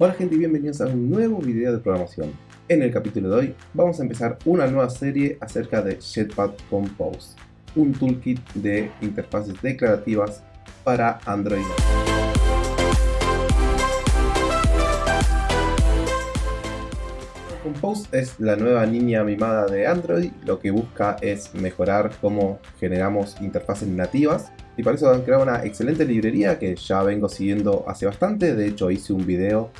Hola gente y bienvenidos a un nuevo video de programación. En el capítulo de hoy vamos a empezar una nueva serie acerca de Jetpack Compose, un toolkit de interfaces declarativas para Android. Compose es la nueva niña mimada de Android, lo que busca es mejorar cómo generamos interfaces nativas y para eso han creado una excelente librería que ya vengo siguiendo hace bastante, de hecho hice un video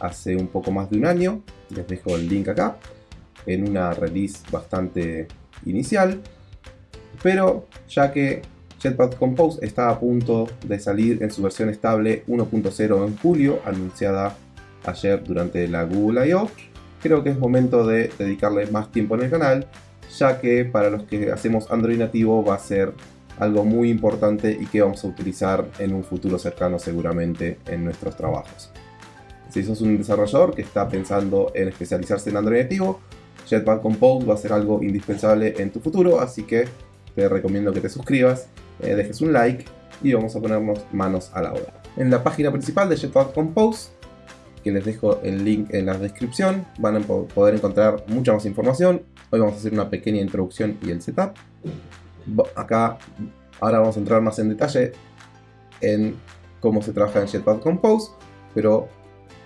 hace un poco más de un año, les dejo el link acá, en una release bastante inicial, pero ya que Jetpack Compose está a punto de salir en su versión estable 1.0 en julio, anunciada ayer durante la Google I.O., creo que es momento de dedicarle más tiempo en el canal, ya que para los que hacemos Android nativo va a ser algo muy importante y que vamos a utilizar en un futuro cercano seguramente en nuestros trabajos. Si sos un desarrollador que está pensando en especializarse en Android nativo, Jetpack Compose va a ser algo indispensable en tu futuro, así que te recomiendo que te suscribas, eh, dejes un like y vamos a ponernos manos a la obra. En la página principal de Jetpack Compose, que les dejo el link en la descripción, van a poder encontrar mucha más información. Hoy vamos a hacer una pequeña introducción y el setup. Acá, ahora vamos a entrar más en detalle en cómo se trabaja en Jetpack Compose, pero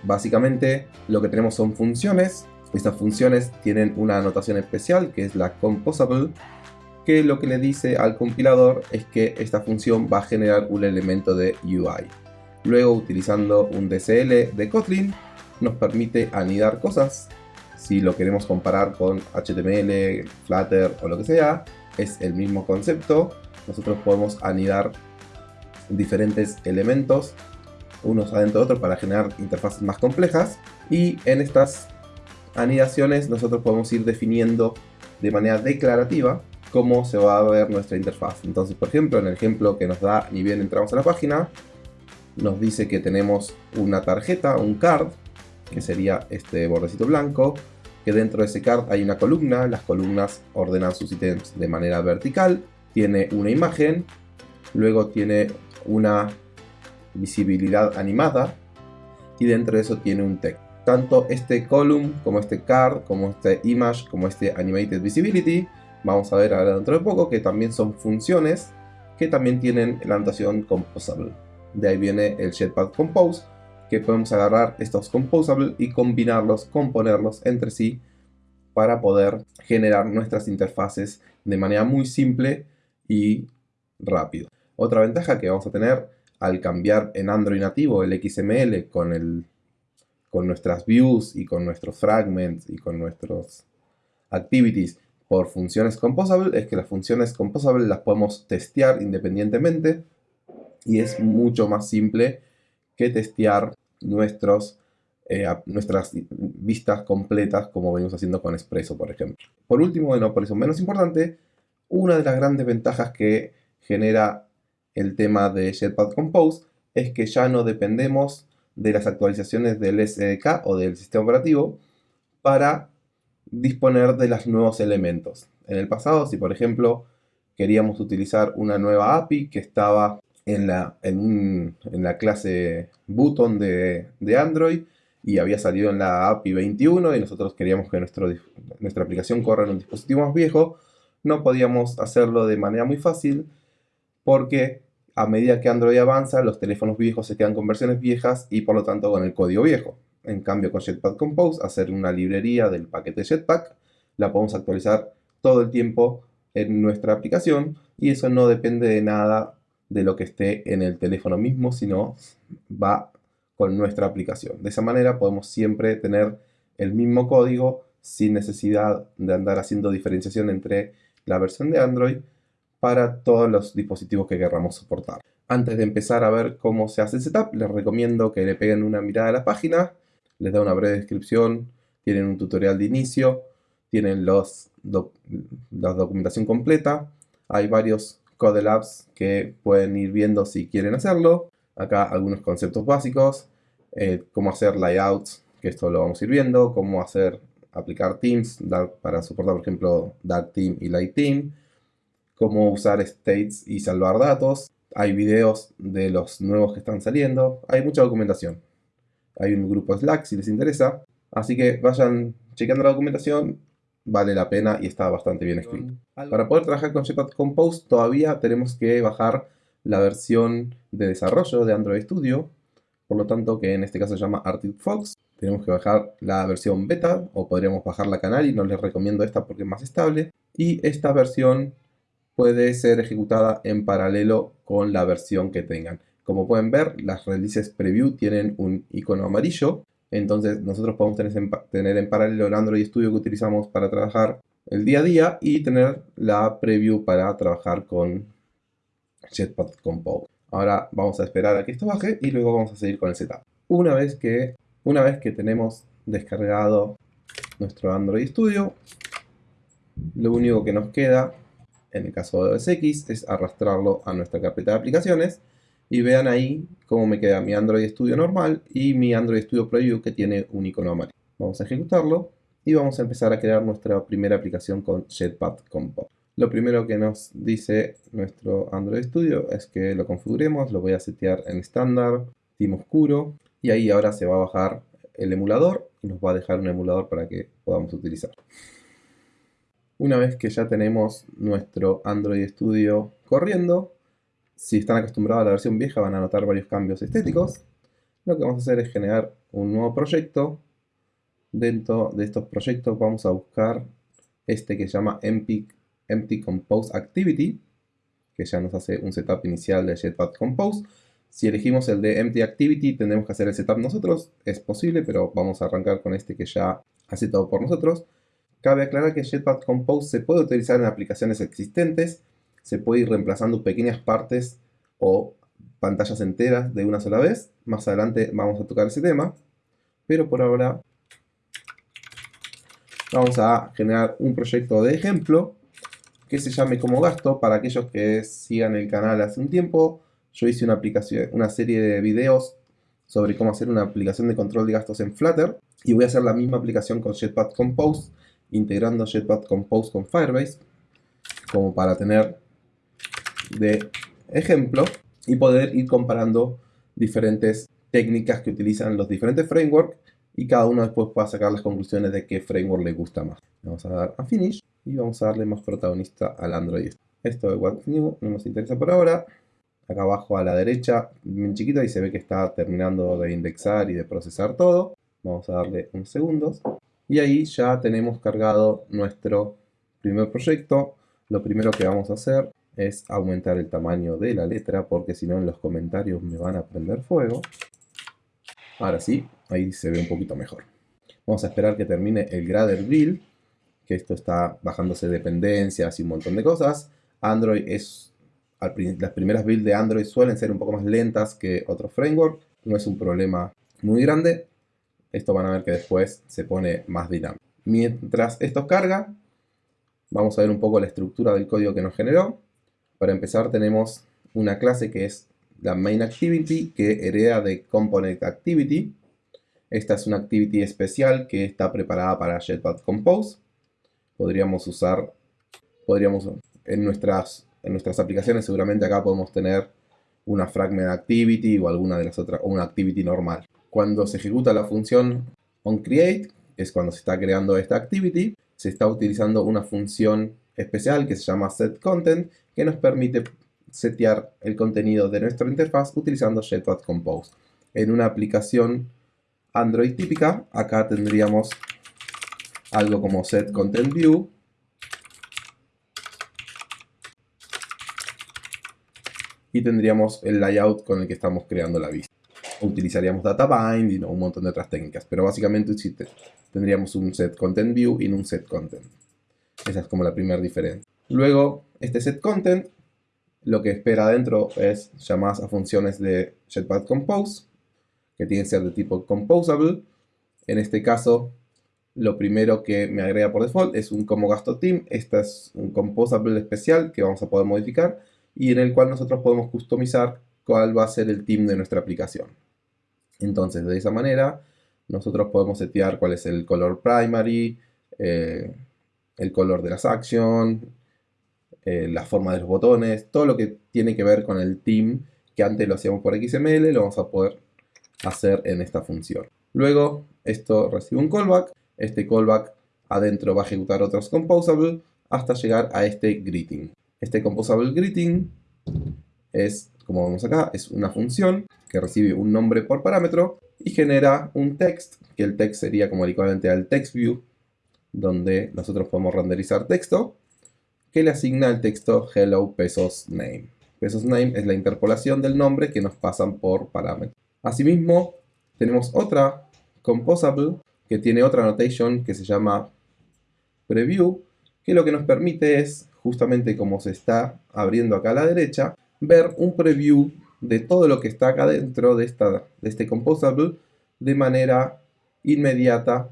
Básicamente lo que tenemos son funciones. Estas funciones tienen una anotación especial que es la composable que lo que le dice al compilador es que esta función va a generar un elemento de UI. Luego utilizando un DCL de Kotlin nos permite anidar cosas. Si lo queremos comparar con HTML, Flutter o lo que sea, es el mismo concepto. Nosotros podemos anidar diferentes elementos unos adentro de otros para generar interfaces más complejas y en estas anidaciones nosotros podemos ir definiendo de manera declarativa cómo se va a ver nuestra interfaz. Entonces, por ejemplo, en el ejemplo que nos da ni bien entramos a la página, nos dice que tenemos una tarjeta, un card, que sería este bordecito blanco, que dentro de ese card hay una columna, las columnas ordenan sus ítems de manera vertical, tiene una imagen, luego tiene una visibilidad animada y dentro de eso tiene un texto. Tanto este column como este card, como este image, como este animated visibility, vamos a ver ahora dentro de poco que también son funciones que también tienen la anotación composable. De ahí viene el Jetpack Compose, que podemos agarrar estos composable y combinarlos, componerlos entre sí para poder generar nuestras interfaces de manera muy simple y rápido. Otra ventaja que vamos a tener al cambiar en Android nativo el XML con, el, con nuestras views y con nuestros fragments y con nuestros activities por funciones composable es que las funciones composable las podemos testear independientemente y es mucho más simple que testear eh, nuestras vistas completas como venimos haciendo con Expresso, por ejemplo. Por último, y no por eso menos importante, una de las grandes ventajas que genera el tema de Jetpack Compose es que ya no dependemos de las actualizaciones del SDK o del sistema operativo para disponer de los nuevos elementos. En el pasado, si por ejemplo queríamos utilizar una nueva API que estaba en la, en, la clase button de, de, Android y había salido en la API 21 y nosotros queríamos que nuestro, nuestra aplicación corra en un dispositivo más viejo, no podíamos hacerlo de manera muy fácil porque a medida que Android avanza, los teléfonos viejos se quedan con versiones viejas y por lo tanto con el código viejo. En cambio con Jetpack Compose, hacer una librería del paquete Jetpack, la podemos actualizar todo el tiempo en nuestra aplicación y eso no depende de nada de lo que esté en el teléfono mismo, sino va con nuestra aplicación. De esa manera podemos siempre tener el mismo código sin necesidad de andar haciendo diferenciación entre la versión de Android para todos los dispositivos que queramos soportar. Antes de empezar a ver cómo se hace el setup, les recomiendo que le peguen una mirada a la página, les da una breve descripción, tienen un tutorial de inicio, tienen los la documentación completa, hay varios code labs que pueden ir viendo si quieren hacerlo, acá algunos conceptos básicos, eh, cómo hacer layouts, que esto lo vamos a ir viendo, cómo hacer aplicar themes para soportar por ejemplo Dark Theme y Light Theme, cómo usar states y salvar datos. Hay videos de los nuevos que están saliendo. Hay mucha documentación. Hay un grupo Slack si les interesa. Así que vayan chequeando la documentación, vale la pena y está bastante bien escrito. Para poder trabajar con Jetpack Compose todavía tenemos que bajar la versión de desarrollo de Android Studio, por lo tanto que en este caso se llama Arctic Fox. Tenemos que bajar la versión beta o podríamos bajar la Canary, no les recomiendo esta porque es más estable. Y esta versión puede ser ejecutada en paralelo con la versión que tengan. Como pueden ver, las releases preview tienen un icono amarillo. Entonces nosotros podemos tener en, paralelo el Android Studio que utilizamos para trabajar el día a día y tener la preview para trabajar con Jetpack Compose. Ahora vamos a esperar a que esto baje y luego vamos a seguir con el setup. Una vez que, una vez que tenemos descargado nuestro Android Studio, lo único que nos queda, en el caso de OSX, es arrastrarlo a nuestra carpeta de aplicaciones y vean ahí cómo me queda mi Android Studio normal y mi Android Studio Preview que tiene un icono amarillo. Vamos a ejecutarlo y vamos a empezar a crear nuestra primera aplicación con Jetpack Compose. Lo primero que nos dice nuestro Android Studio es que lo configuremos, lo voy a setear en estándar, team oscuro y ahí ahora se va a bajar el emulador y nos va a dejar un emulador para que podamos utilizar. Una vez que ya tenemos nuestro Android Studio corriendo, si están acostumbrados a la versión vieja van a notar varios cambios estéticos. Lo que vamos a hacer es generar un nuevo proyecto. Dentro de estos proyectos vamos a buscar este que se llama Empty, Empty Compose Activity, que ya nos hace un setup inicial de Jetpack Compose. Si elegimos el de Empty Activity, tendremos que hacer el setup nosotros. Es posible, pero vamos a arrancar con este que ya hace todo por nosotros. Cabe aclarar que Jetpack Compose se puede utilizar en aplicaciones existentes se puede ir reemplazando pequeñas partes o pantallas enteras de una sola vez. Más adelante vamos a tocar ese tema, pero por ahora vamos a generar un proyecto de ejemplo que se llame como gasto para aquellos que sigan el canal hace un tiempo. Yo hice una, aplicación, una serie de videos sobre cómo hacer una aplicación de control de gastos en Flutter y voy a hacer la misma aplicación con Jetpack Compose integrando Jetpack Compose con Firebase como para tener de ejemplo y poder ir comparando diferentes técnicas que utilizan los diferentes frameworks y cada uno después pueda sacar las conclusiones de qué framework le gusta más. Vamos a dar a Finish y vamos a darle más protagonista al Android. Esto de What's New no nos interesa por ahora. Acá abajo a la derecha, bien chiquita, y se ve que está terminando de indexar y de procesar todo. Vamos a darle unos segundos. Y ahí ya tenemos cargado nuestro primer proyecto. Lo primero que vamos a hacer es aumentar el tamaño de la letra porque si no en los comentarios me van a prender fuego. Ahora sí, ahí se ve un poquito mejor. Vamos a esperar que termine el Grader Build, que esto está bajándose dependencias y un montón de cosas. Android es... Las primeras builds de Android suelen ser un poco más lentas que otros frameworks. No es un problema muy grande. Esto van a ver que después se pone más dinámico. Mientras esto carga, vamos a ver un poco la estructura del código que nos generó. Para empezar tenemos una clase que es la main activity que hereda de component activity. Esta es una activity especial que está preparada para Jetpack Compose. Podríamos usar, podríamos, en nuestras, en nuestras aplicaciones seguramente acá podemos tener una fragment activity o alguna de las otras, o una activity normal. Cuando se ejecuta la función onCreate, es cuando se está creando esta activity, se está utilizando una función especial que se llama setContent que nos permite setear el contenido de nuestra interfaz utilizando Jetpack Compose. En una aplicación Android típica, acá tendríamos algo como setContentView y tendríamos el layout con el que estamos creando la vista. Utilizaríamos data binding o un montón de otras técnicas, pero básicamente tendríamos un setContentView y un setContent. Esa es como la primera diferencia. Luego, este setContent lo que espera adentro es llamadas a funciones de Jetpack Compose, que tienen que ser de tipo composable. En este caso, lo primero que me agrega por default es un como gasto team. Este es un composable especial que vamos a poder modificar y en el cual nosotros podemos customizar cuál va a ser el team de nuestra aplicación. Entonces, de esa manera, nosotros podemos setear cuál es el color primary, eh, el color de las actions, eh, la forma de los botones, todo lo que tiene que ver con el team, que antes lo hacíamos por XML, lo vamos a poder hacer en esta función. Luego, esto recibe un callback. Este callback adentro va a ejecutar otros composable hasta llegar a este greeting. Este composable greeting es, como vemos acá, es una función que recibe un nombre por parámetro y genera un text, que el text sería como el equivalente al text view, donde nosotros podemos renderizar texto, que le asigna el texto hello pesos name. Pesos name es la interpolación del nombre que nos pasan por parámetro. Asimismo, tenemos otra composable que tiene otra notation que se llama preview, que lo que nos permite es, justamente como se está abriendo acá a la derecha, ver un preview de todo lo que está acá dentro de, esta, de este composable de manera inmediata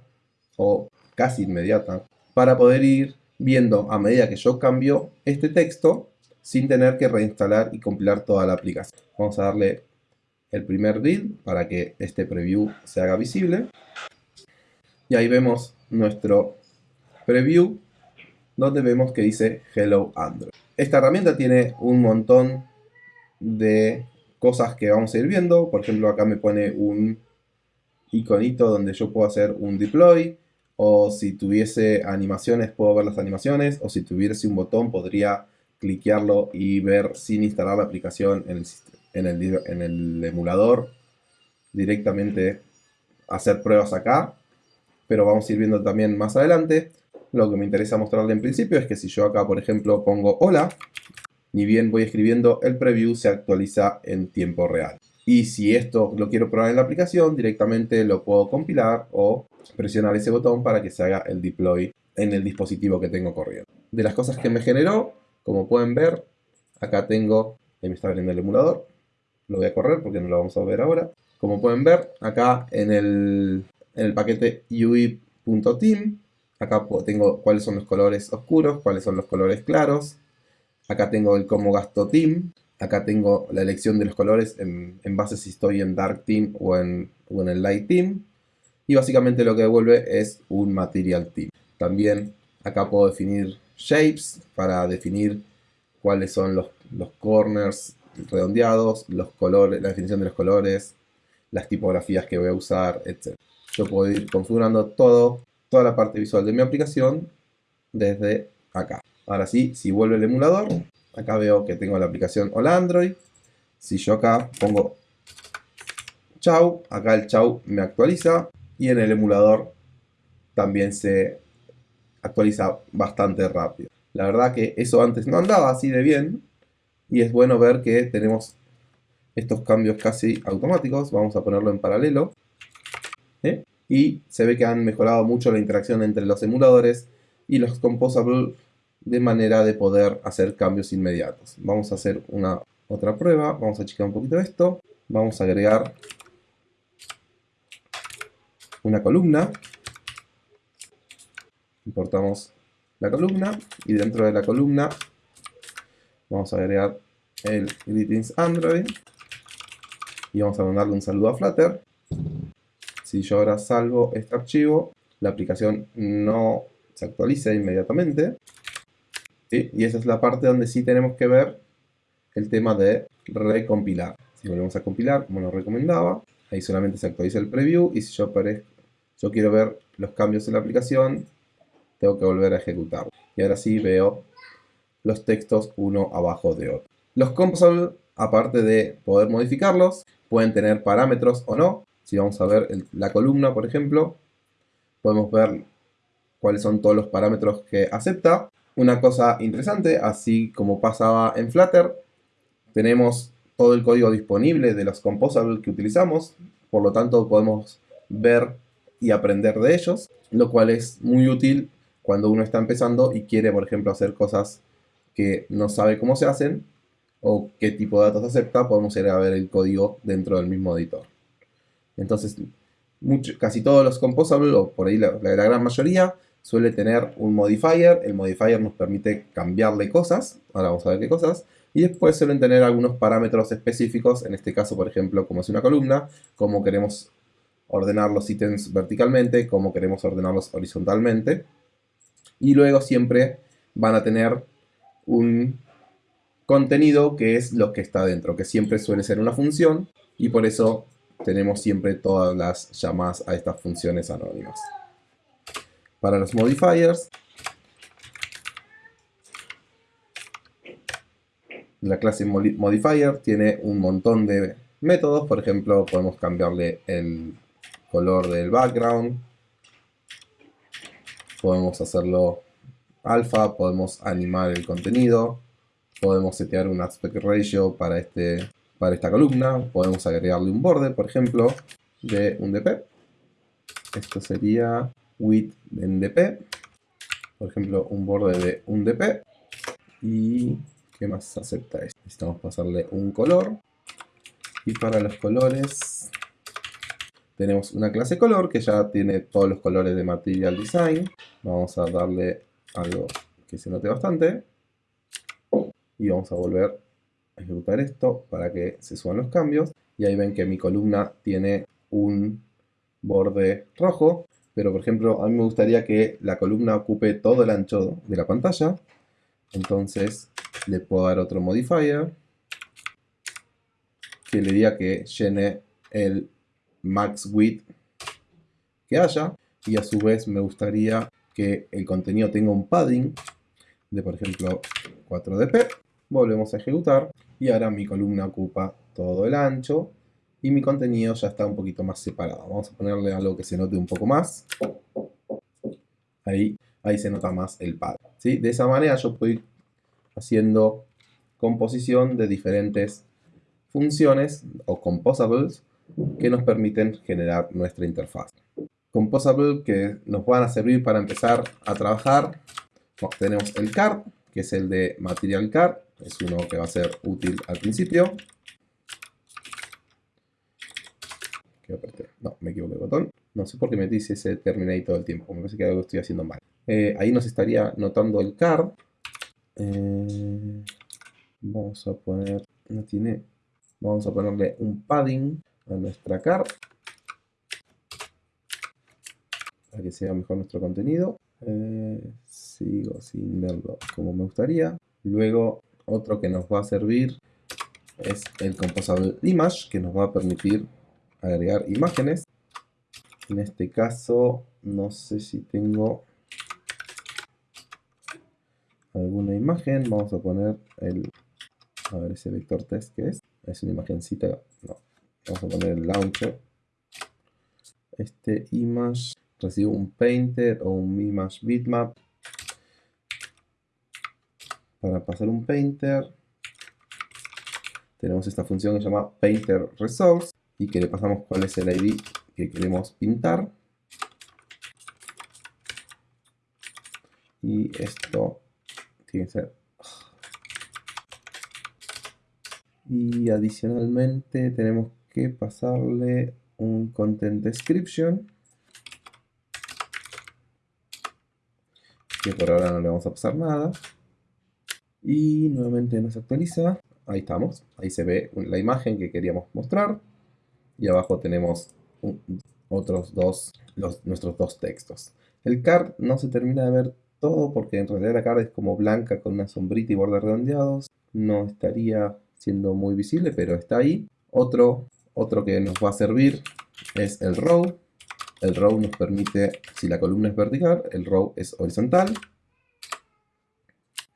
o casi inmediata para poder ir viendo a medida que yo cambio este texto sin tener que reinstalar y compilar toda la aplicación. Vamos a darle el primer build para que este preview se haga visible. Y ahí vemos nuestro preview donde vemos que dice Hello Android. Esta herramienta tiene un montón de cosas que vamos a ir viendo. Por ejemplo, acá me pone un iconito donde yo puedo hacer un deploy. O si tuviese animaciones, puedo ver las animaciones. O si tuviese un botón, podría cliquearlo y ver sin instalar la aplicación en el, emulador. Directamente hacer pruebas acá. Pero vamos a ir viendo también más adelante. Lo que me interesa mostrarle en principio es que si yo acá, por ejemplo, pongo hola, ni bien voy escribiendo, el preview se actualiza en tiempo real. Y si esto lo quiero probar en la aplicación, directamente lo puedo compilar o presionar ese botón para que se haga el deploy en el dispositivo que tengo corriendo. De las cosas que me generó, como pueden ver, acá tengo, ahí me está abriendo el emulador, lo voy a correr porque no lo vamos a ver ahora. Como pueden ver, acá en el, en el paquete UI.team, acá tengo cuáles son los colores oscuros, cuáles son los colores claros, Acá tengo el cómo gasto team. Acá tengo la elección de los colores en, base si estoy en dark team o en, el light team. Y básicamente lo que devuelve es un material team. También acá puedo definir shapes para definir cuáles son los, los corners redondeados, los colores, la definición de los colores, las tipografías que voy a usar, etc. Yo puedo ir configurando toda la parte visual de mi aplicación desde acá. Ahora sí, si vuelve el emulador, acá veo que tengo la aplicación Hola Android. Si yo acá pongo chau, acá el chau me actualiza y en el emulador también se actualiza bastante rápido. La verdad que eso antes no andaba así de bien y es bueno ver que tenemos estos cambios casi automáticos. Vamos a ponerlo en paralelo. ¿eh? Y se ve que han mejorado mucho la interacción entre los emuladores y los Composable de manera de poder hacer cambios inmediatos. Vamos a hacer una otra prueba, vamos a checar un poquito esto, vamos a agregar una columna, importamos la columna y dentro de la columna vamos a agregar el greetings Android y vamos a mandarle un saludo a Flutter. Si yo ahora salvo este archivo, la aplicación no se actualiza inmediatamente. Y esa es la parte donde sí tenemos que ver el tema de recompilar. Si volvemos a compilar, como nos recomendaba, ahí solamente se actualiza el preview y si yo, yo quiero ver los cambios en la aplicación, tengo que volver a ejecutarlo. Y ahora sí veo los textos uno abajo de otro. Los composable, aparte de poder modificarlos, pueden tener parámetros o no. Si vamos a ver la columna, por ejemplo, podemos ver cuáles son todos los parámetros que acepta. Una cosa interesante, así como pasaba en Flutter, tenemos todo el código disponible de los composables que utilizamos, por lo tanto podemos ver y aprender de ellos, lo cual es muy útil cuando uno está empezando y quiere, por ejemplo, hacer cosas que no sabe cómo se hacen o qué tipo de datos acepta, podemos ir a ver el código dentro del mismo editor. Entonces, casi todos los composables, o por ahí la gran mayoría, suele tener un modifier. El modifier nos permite cambiarle cosas. Ahora vamos a ver qué cosas. Y después suelen tener algunos parámetros específicos. En este caso, por ejemplo, como es una columna, cómo queremos ordenar los ítems verticalmente, cómo queremos ordenarlos horizontalmente. Y luego siempre van a tener un contenido que es lo que está dentro, que siempre suele ser una función. Y por eso tenemos siempre todas las llamadas a estas funciones anónimas. Para los modifiers, la clase modifier tiene un montón de métodos. Por ejemplo, podemos cambiarle el color del background. Podemos hacerlo alfa, podemos animar el contenido. Podemos setear un aspect ratio para, este, para esta columna. Podemos agregarle un borde, por ejemplo, de un DP. Esto sería width en DP. Por ejemplo, un borde de un DP. Y ¿qué más acepta esto? Necesitamos pasarle un color. Y para los colores tenemos una clase color que ya tiene todos los colores de Material Design. Vamos a darle algo que se note bastante. Y vamos a volver a ejecutar esto para que se suban los cambios. Y ahí ven que mi columna tiene un borde rojo. Pero por ejemplo, a mí me gustaría que la columna ocupe todo el ancho de la pantalla. Entonces le puedo dar otro modifier que le diga que llene el max width que haya. Y a su vez me gustaría que el contenido tenga un padding de por ejemplo 4dp. Volvemos a ejecutar y ahora mi columna ocupa todo el ancho y mi contenido ya está un poquito más separado. Vamos a ponerle algo que se note un poco más. Ahí, ahí se nota más el pad. ¿sí? De esa manera yo puedo ir haciendo composición de diferentes funciones o composables que nos permiten generar nuestra interfaz. Composable que nos van a servir para empezar a trabajar. tenemos el card, que es el de Material Card, es uno que va a ser útil al principio. No, me equivoqué el botón. No sé por qué me dice ese terminate todo el tiempo. Me parece que algo estoy haciendo mal. Eh, ahí nos estaría notando el card. Eh, vamos a poner... No tiene Vamos a ponerle un padding a nuestra car para que sea mejor nuestro contenido. Eh, sigo sin verlo como me gustaría. Luego, otro que nos va a servir es el Composable Image, que nos va a permitir agregar imágenes. En este caso, no sé si tengo alguna imagen. Vamos a poner el, a ver ese vector test que es es una imagencita, no, vamos a poner el launcher. Este image recibe un painter o un image bitmap. Para pasar un painter, tenemos esta función que se llama painter resource y que le pasamos cuál es el ID que queremos pintar. Y esto tiene que ser y adicionalmente tenemos que pasarle un content description que por ahora no le vamos a pasar nada. Y nuevamente nos actualiza. Ahí estamos, ahí se ve la imagen que queríamos mostrar y abajo tenemos otros dos, nuestros dos textos el card no se termina de ver todo porque en realidad la card es como blanca con una sombrita y bordes redondeados no estaría siendo muy visible, pero está ahí. Otro, otro que nos va a servir es el row. El row nos permite, si la columna es vertical, el row es horizontal.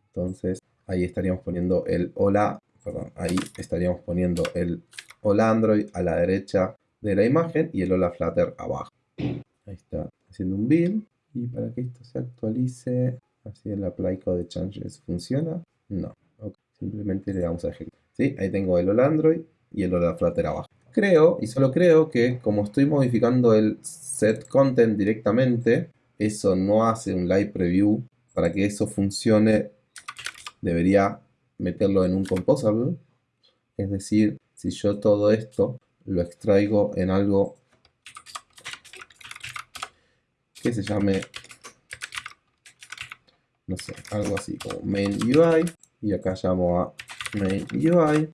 Entonces ahí estaríamos poniendo el hola, perdón, ahí estaríamos poniendo el hola Android a la derecha de la imagen y el hola Flutter abajo. Ahí está haciendo un build. Y para que esto se actualice, así el apply code changes funciona. No, simplemente le damos a ejecutar. Ahí tengo el Hola Android y el Hola Flutter abajo. Creo, y solo creo que como estoy modificando el set content directamente, eso no hace un live preview. Para que eso funcione, debería meterlo en un composable. Es decir, si yo todo esto lo extraigo en algo que se llame, no sé, algo así como main UI. Y acá llamo a main UI,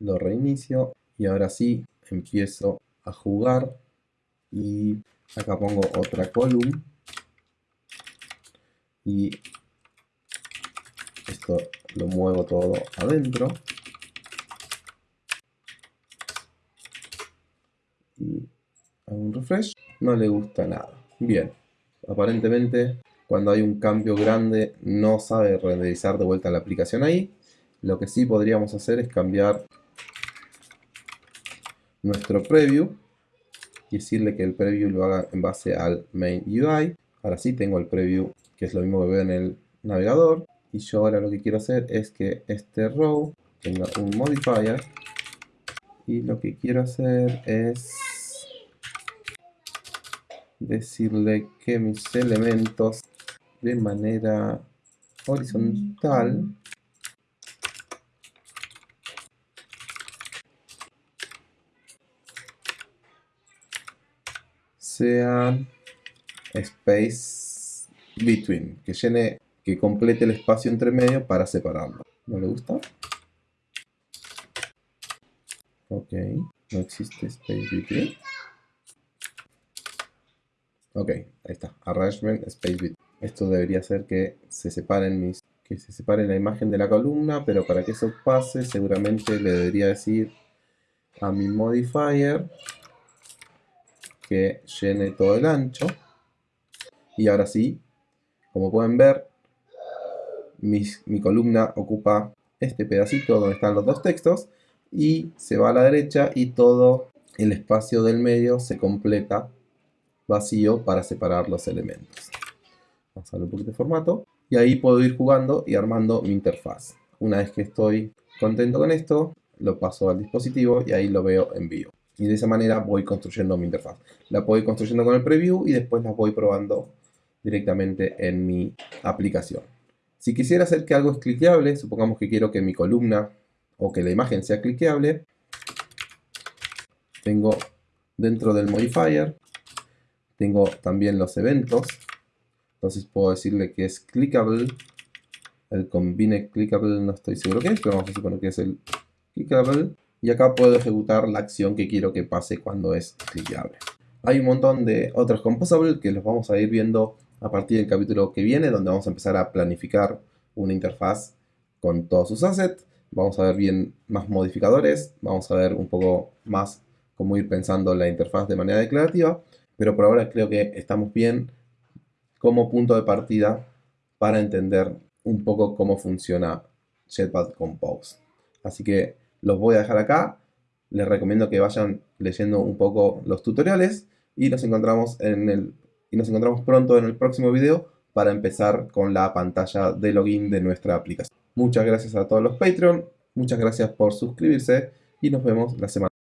lo reinicio y ahora sí empiezo a jugar y acá pongo otra column y esto lo muevo todo adentro un refresh. No le gusta nada. Bien. Aparentemente, cuando hay un cambio grande, no sabe renderizar de vuelta la aplicación ahí. Lo que sí podríamos hacer es cambiar nuestro preview y decirle que el preview lo haga en base al main UI. Ahora sí tengo el preview, que es lo mismo que veo en el navegador. Y yo ahora lo que quiero hacer es que este row tenga un modifier. Y lo que quiero hacer es decirle que mis elementos de manera horizontal sean space between, que llene, que complete el espacio entre medio para separarlo. ¿No le gusta? Ok, no existe space between. Ok, ahí está. Arrangement space between. Esto debería hacer que se separen mis que se separe la imagen de la columna, pero para que eso pase seguramente le debería decir a mi modifier que llene todo el ancho. Y ahora sí, como pueden ver, mi columna ocupa este pedacito donde están los dos textos y se va a la derecha y todo el espacio del medio se completa vacío para separar los elementos. Vamos a darle un poquito de formato y ahí puedo ir jugando y armando mi interfaz. Una vez que estoy contento con esto, lo paso al dispositivo y ahí lo veo en vivo. Y de esa manera voy construyendo mi interfaz. La voy construyendo con el preview y después la voy probando directamente en mi aplicación. Si quisiera hacer que algo es cliqueable, supongamos que quiero que mi columna o que la imagen sea cliqueable, tengo dentro del modifier, tengo también los eventos. Entonces puedo decirle que es clickable. El combine clickable no estoy seguro qué es, pero vamos a suponer que es el clickable y acá puedo ejecutar la acción que quiero que pase cuando es cliqueable. Hay un montón de otros composables que los vamos a ir viendo a partir del capítulo que viene, donde vamos a empezar a planificar una interfaz con todos sus assets. Vamos a ver bien más modificadores, vamos a ver un poco más cómo ir pensando la interfaz de manera declarativa, pero por ahora creo que estamos bien como punto de partida para entender un poco cómo funciona Jetpack Compose. Así que los voy a dejar acá. Les recomiendo que vayan leyendo un poco los tutoriales y nos encontramos, en el, y nos encontramos pronto en el próximo video para empezar con la pantalla de login de nuestra aplicación. Muchas gracias a todos los Patreon, muchas gracias por suscribirse y nos vemos la semana